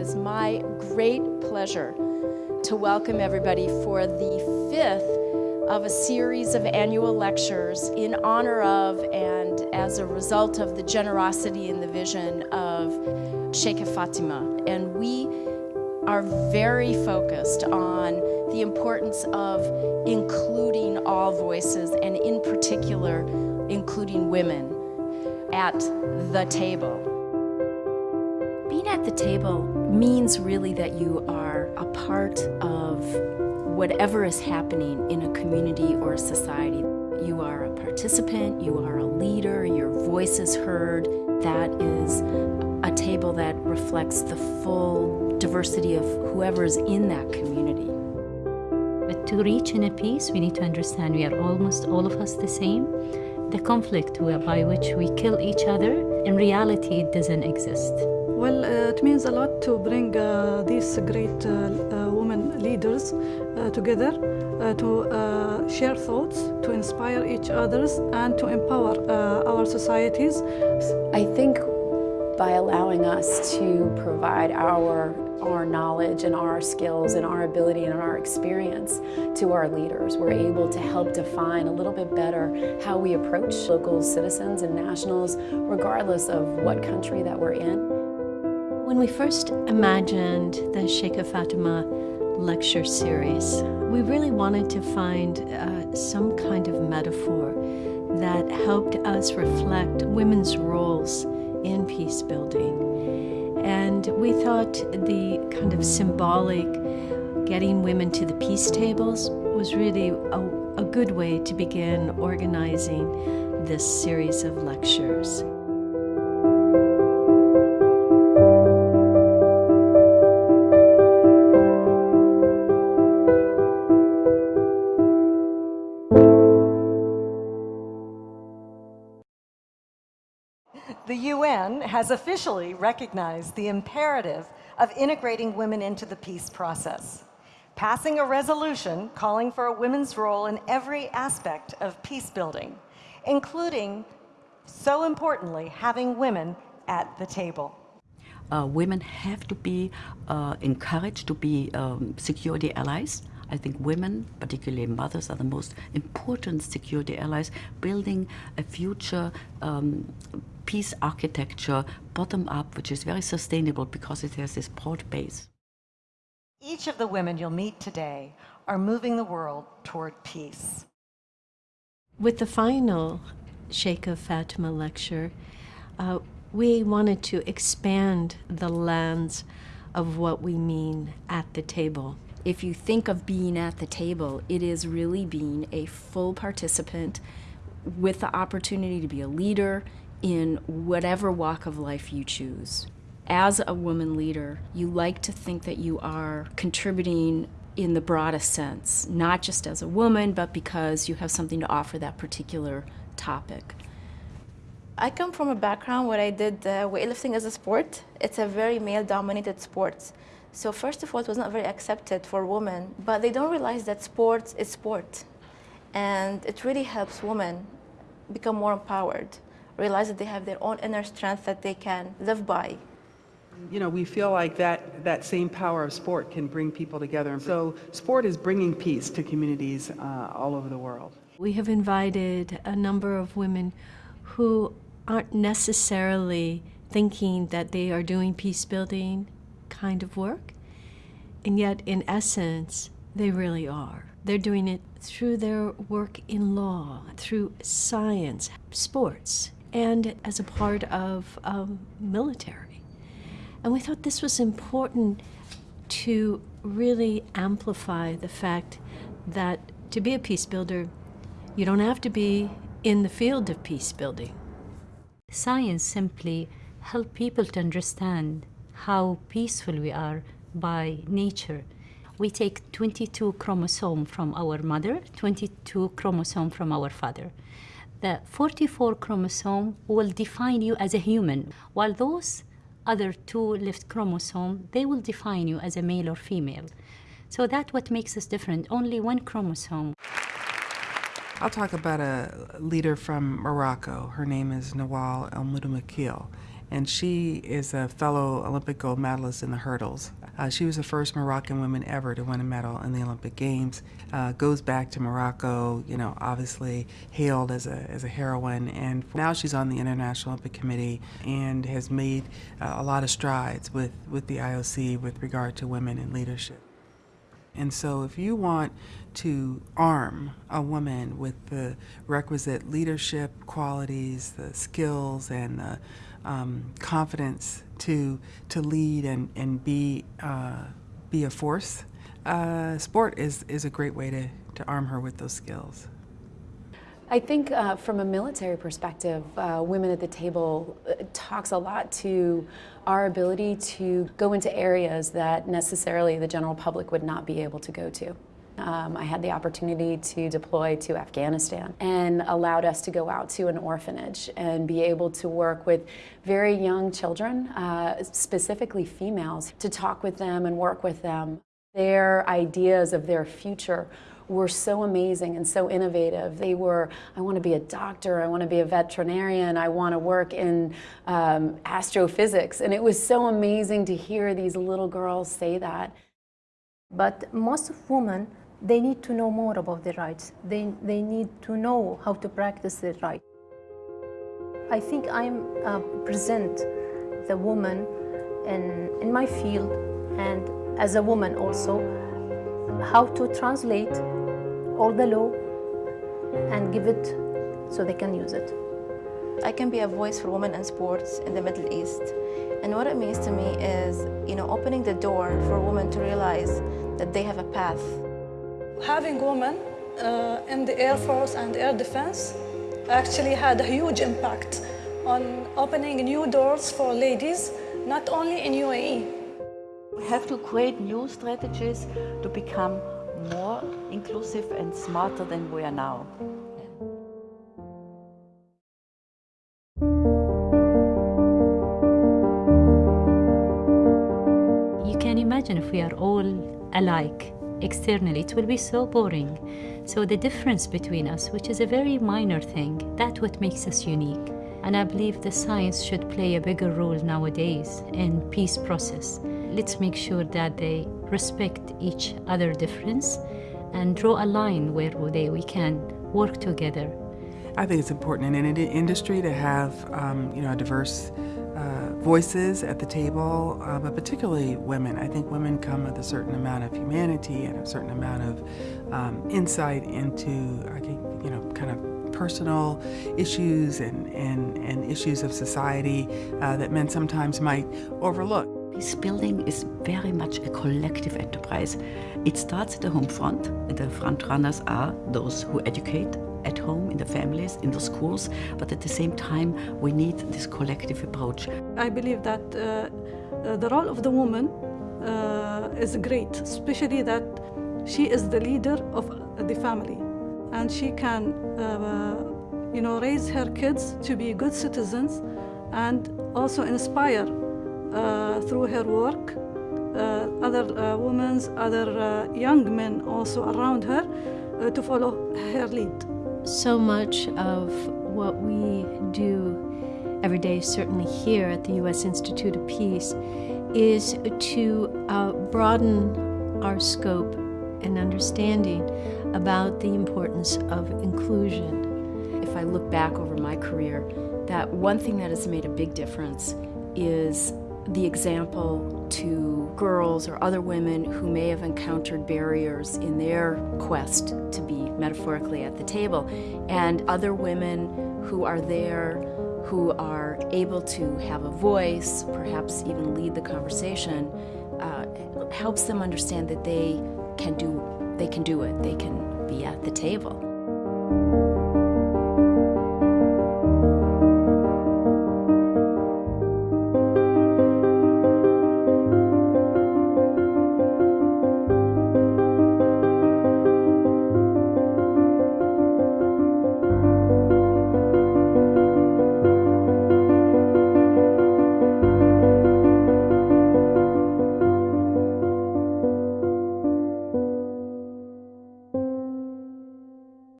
is my great pleasure to welcome everybody for the fifth of a series of annual lectures in honor of and as a result of the generosity and the vision of Sheikha Fatima. And we are very focused on the importance of including all voices and in particular including women at the table. At the table means really that you are a part of whatever is happening in a community or a society. You are a participant, you are a leader, your voice is heard. That is a table that reflects the full diversity of whoever is in that community. But to reach inner peace, we need to understand we are almost all of us the same. The conflict by which we kill each other, in reality, it doesn't exist. Well, uh, it means a lot to bring uh, these great uh, uh women leaders uh, together uh, to share thoughts, to inspire each others, and to empower our societies. I think by allowing us to provide our our knowledge and our skills and our ability and our experience to our leaders. We're able to help define a little bit better how we approach local citizens and nationals, regardless of what country that we're in. When we first imagined the Sheikha Fatima lecture series, we really wanted to find uh, some kind of metaphor that helped us reflect women's roles in peace building and we thought the kind of symbolic getting women to the peace tables was really a, a good way to begin organizing this series of lectures. The UN has officially recognized the imperative of integrating women into the peace process, passing a resolution calling for a women's role in every aspect of peace building, including, so importantly, having women at the table. Uh, women have to be uh, encouraged to be um, security allies. I think women, particularly mothers, are the most important security allies, building a future um, peace architecture bottom up, which is very sustainable because it has this broad base. Each of the women you'll meet today are moving the world toward peace. With the final Sheikha Fatima lecture, uh, we wanted to expand the lens of what we mean at the table. If you think of being at the table, it is really being a full participant with the opportunity to be a leader in whatever walk of life you choose. As a woman leader, you like to think that you are contributing in the broadest sense, not just as a woman, but because you have something to offer that particular topic. I come from a background where I did uh, weightlifting as a sport. It's a very male-dominated sport. So first of all, it was not very accepted for women, but they don't realize that sports is sport. And it really helps women become more empowered realize that they have their own inner strength that they can live by. You know, we feel like that, that same power of sport can bring people together. And so sport is bringing peace to communities uh, all over the world. We have invited a number of women who aren't necessarily thinking that they are doing peace building kind of work, and yet in essence, they really are. They're doing it through their work in law, through science, sports, and as a part of um, military. And we thought this was important to really amplify the fact that to be a peace builder, you don't have to be in the field of peace building. Science simply help people to understand how peaceful we are by nature. We take 22 chromosome from our mother, 22 chromosome from our father the 44 chromosome will define you as a human, while those other two left chromosome, they will define you as a male or female. So that's what makes us different, only one chromosome. I'll talk about a leader from Morocco. Her name is Nawal El Moutawakel. And she is a fellow Olympic gold medalist in the hurdles. Uh, she was the first Moroccan woman ever to win a medal in the Olympic Games. Uh, goes back to Morocco, you know, obviously hailed as a, as a heroine, and now she's on the International Olympic Committee and has made uh, a lot of strides with, with the IOC with regard to women in leadership. And so, if you want to arm a woman with the requisite leadership qualities, the skills, and the um, confidence to to lead and and be uh, be a force, uh, sport is is a great way to to arm her with those skills. I think uh, from a military perspective, uh, Women at the Table uh, talks a lot to our ability to go into areas that necessarily the general public would not be able to go to. Um, I had the opportunity to deploy to Afghanistan and allowed us to go out to an orphanage and be able to work with very young children, uh, specifically females, to talk with them and work with them. Their ideas of their future were so amazing and so innovative. They were, I want to be a doctor, I want to be a veterinarian, I want to work in um, astrophysics. And it was so amazing to hear these little girls say that. But most women, they need to know more about their rights. They, they need to know how to practice their rights. I think I'm uh, present the woman in, in my field and as a woman also, how to translate all the law and give it so they can use it. I can be a voice for women in sports in the Middle East. And what it means to me is, you know, opening the door for women to realize that they have a path. Having women uh, in the Air Force and Air Defense actually had a huge impact on opening new doors for ladies, not only in UAE. We have to create new strategies to become more inclusive and smarter than we are now. You can imagine if we are all alike externally, it will be so boring. So the difference between us, which is a very minor thing, that's what makes us unique. And I believe the science should play a bigger role nowadays in peace process. Let's make sure that they respect each other difference and draw a line where they, we can work together. I think it's important in any industry to have um, you know a diverse uh, voices at the table, uh, but particularly women. I think women come with a certain amount of humanity and a certain amount of um, insight into, I think, you know, kind of personal issues and, and, and issues of society uh, that men sometimes might overlook. Peace building is very much a collective enterprise. It starts at the home front, the front runners are those who educate at home, in the families, in the schools, but at the same time, we need this collective approach. I believe that uh, uh, the role of the woman uh, is great, especially that she is the leader of the family and she can, uh, you know, raise her kids to be good citizens and also inspire uh, through her work uh, other uh, women, other uh, young men also around her uh, to follow her lead. So much of what we do every day, certainly here at the U.S. Institute of Peace, is to uh, broaden our scope and understanding about the importance of inclusion. If I look back over my career, that one thing that has made a big difference is the example to girls or other women who may have encountered barriers in their quest to be metaphorically at the table, and other women who are there who are able to have a voice, perhaps even lead the conversation, uh, helps them understand that they can do they can do it. They can be at the table.